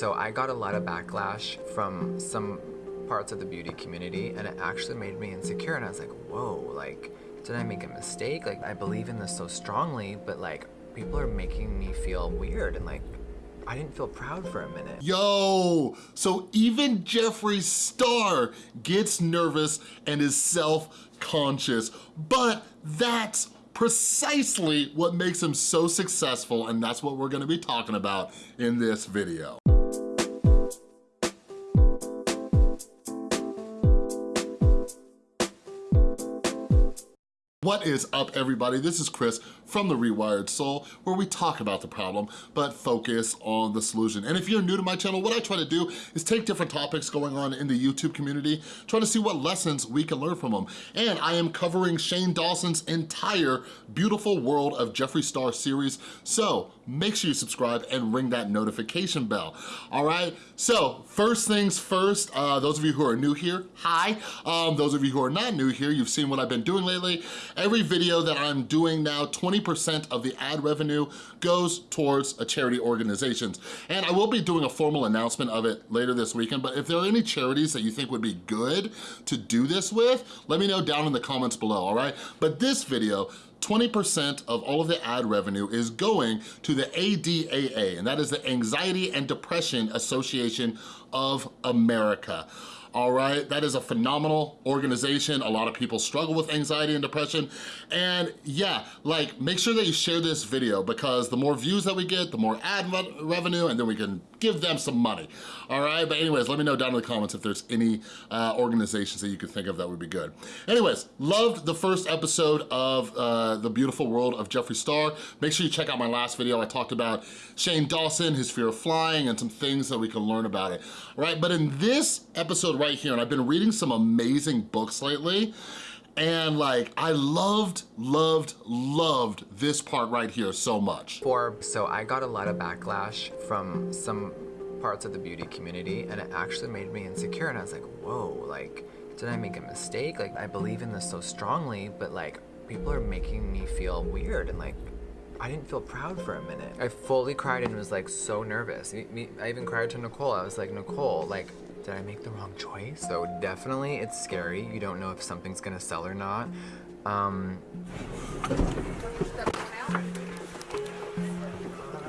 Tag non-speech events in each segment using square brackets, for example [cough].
So I got a lot of backlash from some parts of the beauty community and it actually made me insecure and I was like, whoa, like, did I make a mistake? Like, I believe in this so strongly, but like, people are making me feel weird and like, I didn't feel proud for a minute. Yo, so even Jeffree Star gets nervous and is self-conscious, but that's precisely what makes him so successful and that's what we're gonna be talking about in this video. What is up everybody? This is Chris from The Rewired Soul where we talk about the problem but focus on the solution. And if you're new to my channel, what I try to do is take different topics going on in the YouTube community, try to see what lessons we can learn from them. And I am covering Shane Dawson's entire Beautiful World of Jeffree Star series, so make sure you subscribe and ring that notification bell, all right? So first things first, uh, those of you who are new here, hi. Um, those of you who are not new here, you've seen what I've been doing lately. Every video that I'm doing now, 20% of the ad revenue goes towards a charity organizations. And I will be doing a formal announcement of it later this weekend, but if there are any charities that you think would be good to do this with, let me know down in the comments below, all right? But this video, 20% of all of the ad revenue is going to the ADAA, and that is the Anxiety and Depression Association of America all right? That is a phenomenal organization. A lot of people struggle with anxiety and depression. And yeah, like make sure that you share this video because the more views that we get, the more ad revenue, and then we can give them some money, all right? But anyways, let me know down in the comments if there's any uh, organizations that you could think of that would be good. Anyways, loved the first episode of uh, The Beautiful World of Jeffree Star. Make sure you check out my last video. I talked about Shane Dawson, his fear of flying, and some things that we can learn about it, all right? But in this episode right here, and I've been reading some amazing books lately, and like, I loved, loved, loved this part right here so much. For, so I got a lot of backlash from some parts of the beauty community and it actually made me insecure and I was like, whoa, like, did I make a mistake? Like, I believe in this so strongly, but like, people are making me feel weird and like, I didn't feel proud for a minute. I fully cried and was like so nervous. I even cried to Nicole. I was like, Nicole, like, did I make the wrong choice? So definitely it's scary. You don't know if something's gonna sell or not. Um,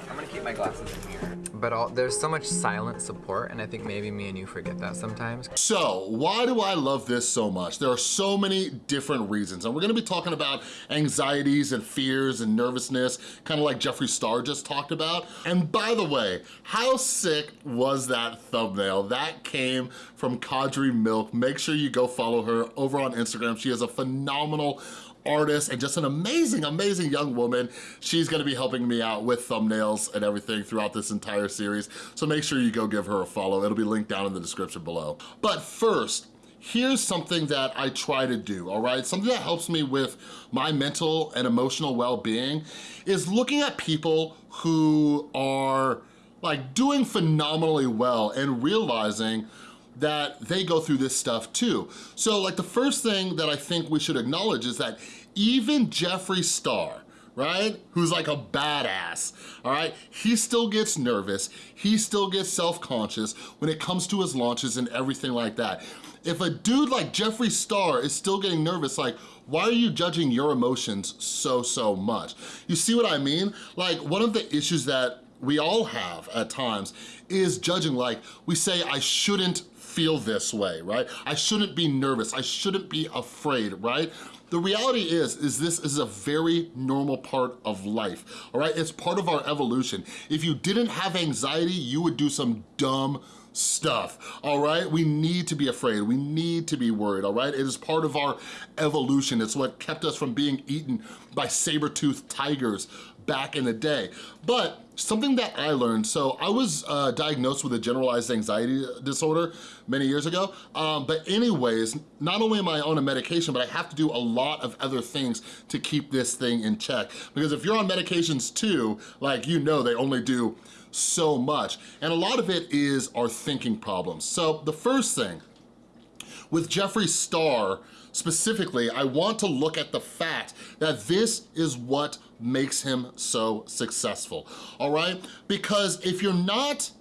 I'm gonna keep my glasses in here but all, there's so much silent support and I think maybe me and you forget that sometimes. So why do I love this so much? There are so many different reasons and we're gonna be talking about anxieties and fears and nervousness, kind of like Jeffree Star just talked about. And by the way, how sick was that thumbnail? That came from Kadri Milk. Make sure you go follow her over on Instagram. She has a phenomenal artist and just an amazing, amazing young woman. She's gonna be helping me out with thumbnails and everything throughout this entire series. So make sure you go give her a follow. It'll be linked down in the description below. But first, here's something that I try to do, all right? Something that helps me with my mental and emotional well-being is looking at people who are like doing phenomenally well and realizing that they go through this stuff too. So like the first thing that I think we should acknowledge is that even Jeffree Star, right? Who's like a badass, all right? He still gets nervous. He still gets self-conscious when it comes to his launches and everything like that. If a dude like Jeffree Star is still getting nervous, like, why are you judging your emotions so, so much? You see what I mean? Like, one of the issues that we all have at times is judging like, we say, I shouldn't feel this way, right? I shouldn't be nervous, I shouldn't be afraid, right? The reality is, is this is a very normal part of life, all right? It's part of our evolution. If you didn't have anxiety, you would do some dumb stuff, all right? We need to be afraid, we need to be worried, all right? It is part of our evolution. It's what kept us from being eaten by saber-toothed tigers back in the day. But something that I learned, so I was uh, diagnosed with a generalized anxiety disorder many years ago, um, but anyways, not only am I on a medication, but I have to do a lot of other things to keep this thing in check. Because if you're on medications too, like you know they only do so much. And a lot of it is our thinking problems. So the first thing, with Jeffree Star, specifically, I want to look at the fact that this is what makes him so successful, all right? Because if you're not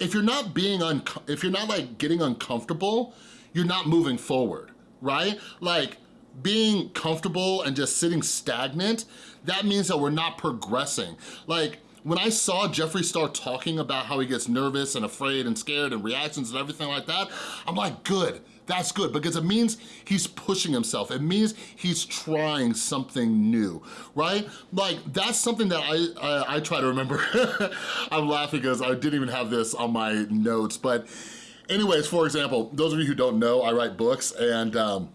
if you're not being, if you're not like getting uncomfortable, you're not moving forward, right? Like being comfortable and just sitting stagnant, that means that we're not progressing. Like when I saw Jeffree Star talking about how he gets nervous and afraid and scared and reactions and everything like that, I'm like, good, that's good because it means he's pushing himself. It means he's trying something new, right? Like that's something that I, I, I try to remember. [laughs] I'm laughing because I didn't even have this on my notes, but anyways, for example, those of you who don't know, I write books and um,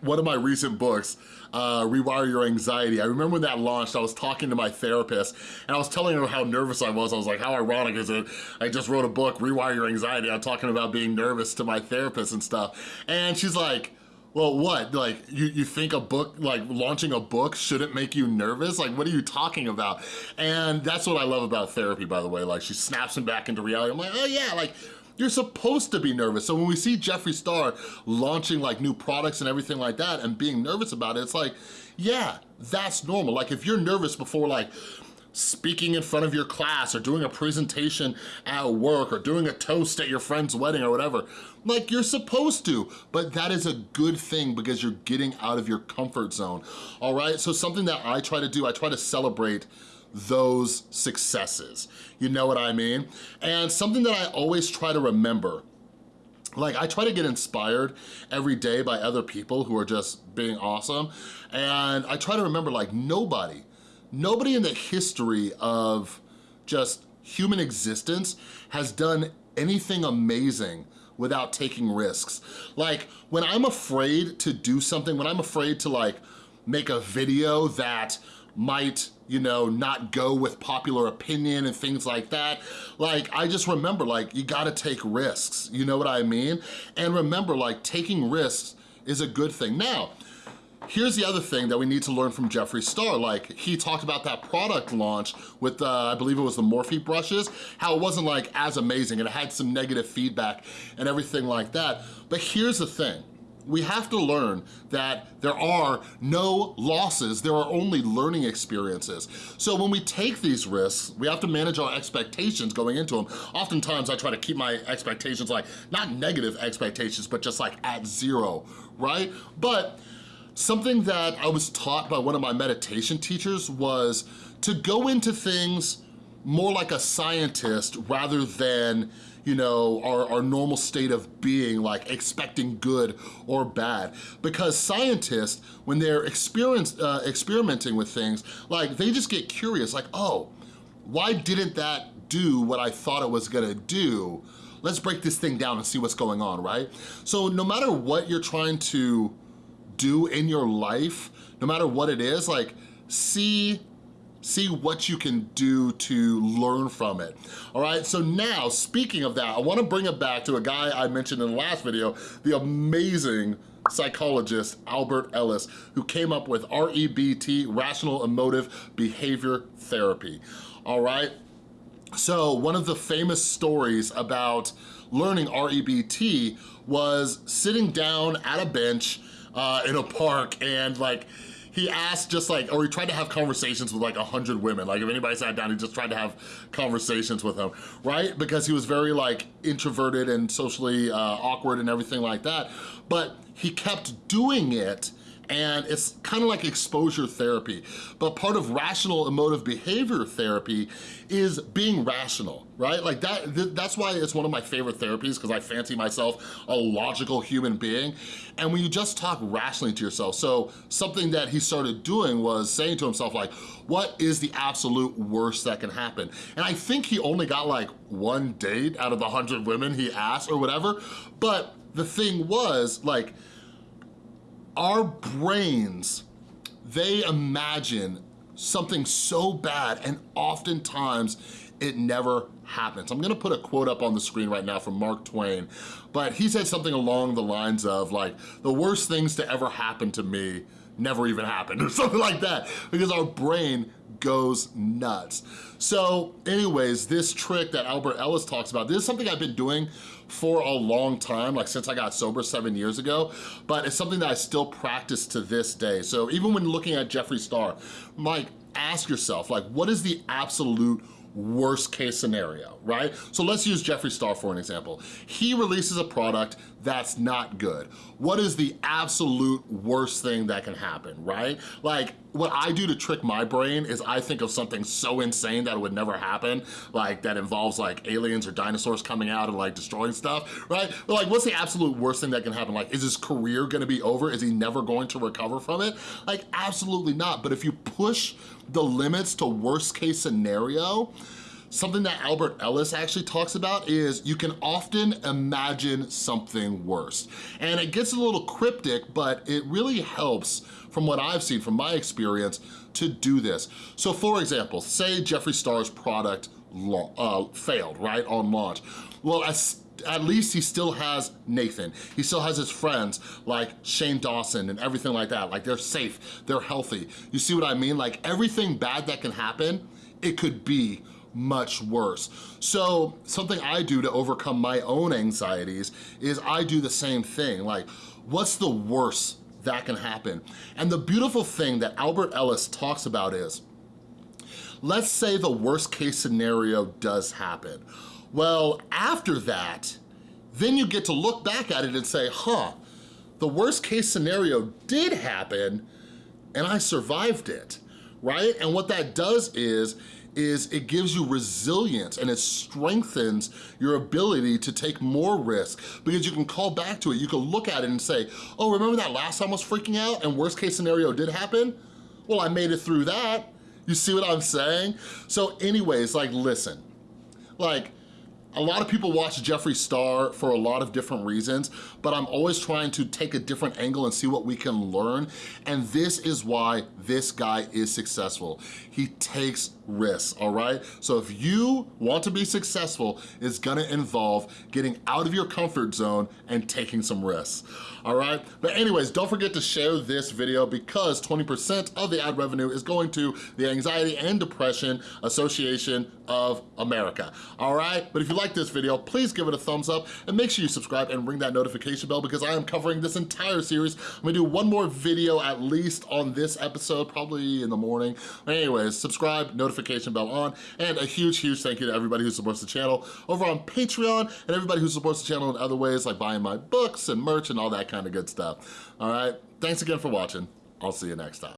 one of my recent books, uh, Rewire Your Anxiety. I remember when that launched, I was talking to my therapist and I was telling her how nervous I was. I was like, how ironic is it? I just wrote a book, Rewire Your Anxiety. I'm talking about being nervous to my therapist and stuff. And she's like, well, what? Like, you, you think a book, like launching a book shouldn't make you nervous? Like, what are you talking about? And that's what I love about therapy, by the way. Like, she snaps me back into reality. I'm like, oh yeah, like, you're supposed to be nervous. So when we see Jeffree Star launching like new products and everything like that and being nervous about it, it's like, yeah, that's normal. Like if you're nervous before like speaking in front of your class or doing a presentation at work or doing a toast at your friend's wedding or whatever, like you're supposed to, but that is a good thing because you're getting out of your comfort zone, all right? So something that I try to do, I try to celebrate those successes. You know what I mean? And something that I always try to remember like I try to get inspired every day by other people who are just being awesome and I try to remember like nobody nobody in the history of just human existence has done anything amazing without taking risks like when I'm afraid to do something when I'm afraid to like make a video that might you know, not go with popular opinion and things like that. Like, I just remember, like, you gotta take risks, you know what I mean? And remember, like, taking risks is a good thing. Now, Here's the other thing that we need to learn from Jeffree Star. Like, he talked about that product launch with, uh, I believe it was the Morphe brushes, how it wasn't like as amazing and it had some negative feedback and everything like that. But here's the thing we have to learn that there are no losses, there are only learning experiences. So when we take these risks, we have to manage our expectations going into them. Oftentimes I try to keep my expectations like, not negative expectations, but just like at zero, right? But something that I was taught by one of my meditation teachers was to go into things more like a scientist rather than you know, our, our normal state of being, like expecting good or bad. Because scientists, when they're uh, experimenting with things, like they just get curious, like, oh, why didn't that do what I thought it was gonna do? Let's break this thing down and see what's going on, right? So no matter what you're trying to do in your life, no matter what it is, like see see what you can do to learn from it. All right, so now, speaking of that, I wanna bring it back to a guy I mentioned in the last video, the amazing psychologist Albert Ellis, who came up with REBT, Rational Emotive Behavior Therapy, all right? So one of the famous stories about learning REBT was sitting down at a bench uh, in a park and like he asked just like, or he tried to have conversations with like a hundred women. Like if anybody sat down, he just tried to have conversations with them, right? Because he was very like introverted and socially uh, awkward and everything like that. But he kept doing it and it's kind of like exposure therapy. But part of rational emotive behavior therapy is being rational, right? Like that, th that's why it's one of my favorite therapies because I fancy myself a logical human being. And when you just talk rationally to yourself, so something that he started doing was saying to himself like, what is the absolute worst that can happen? And I think he only got like one date out of the 100 women he asked or whatever, but the thing was like, our brains, they imagine something so bad and oftentimes it never happens. I'm gonna put a quote up on the screen right now from Mark Twain, but he said something along the lines of like, the worst things to ever happen to me never even happened [laughs] or something like that because our brain goes nuts. So anyways, this trick that Albert Ellis talks about, this is something I've been doing for a long time, like since I got sober seven years ago, but it's something that I still practice to this day. So even when looking at Jeffree Star, like ask yourself, like what is the absolute worst case scenario, right? So let's use Jeffree Star for an example. He releases a product that's not good. What is the absolute worst thing that can happen, right? Like, what I do to trick my brain is I think of something so insane that it would never happen, like that involves like aliens or dinosaurs coming out and like destroying stuff, right? But like, what's the absolute worst thing that can happen? Like, is his career gonna be over? Is he never going to recover from it? Like, absolutely not. But if you push the limits to worst case scenario, Something that Albert Ellis actually talks about is you can often imagine something worse. And it gets a little cryptic, but it really helps from what I've seen, from my experience, to do this. So for example, say Jeffree Star's product uh, failed, right, on launch. Well, as at least he still has Nathan. He still has his friends like Shane Dawson and everything like that. Like they're safe, they're healthy. You see what I mean? Like everything bad that can happen, it could be much worse. So something I do to overcome my own anxieties is I do the same thing. Like, what's the worst that can happen? And the beautiful thing that Albert Ellis talks about is, let's say the worst case scenario does happen. Well, after that, then you get to look back at it and say, huh, the worst case scenario did happen and I survived it, right? And what that does is, is it gives you resilience and it strengthens your ability to take more risk because you can call back to it. You can look at it and say, oh, remember that last time I was freaking out and worst case scenario did happen? Well, I made it through that. You see what I'm saying? So anyways, like listen, like a lot of people watch Jeffree Star for a lot of different reasons, but I'm always trying to take a different angle and see what we can learn. And this is why this guy is successful. He takes risks, all right? So if you want to be successful, it's gonna involve getting out of your comfort zone and taking some risks, all right? But anyways, don't forget to share this video because 20% of the ad revenue is going to the Anxiety and Depression Association of America, all right? But if you like this video, please give it a thumbs up and make sure you subscribe and ring that notification bell because I am covering this entire series. I'm gonna do one more video at least on this episode, probably in the morning. Anyways, subscribe, notification bell on, and a huge, huge thank you to everybody who supports the channel over on Patreon and everybody who supports the channel in other ways like buying my books and merch and all that kind of good stuff. All right, thanks again for watching. I'll see you next time.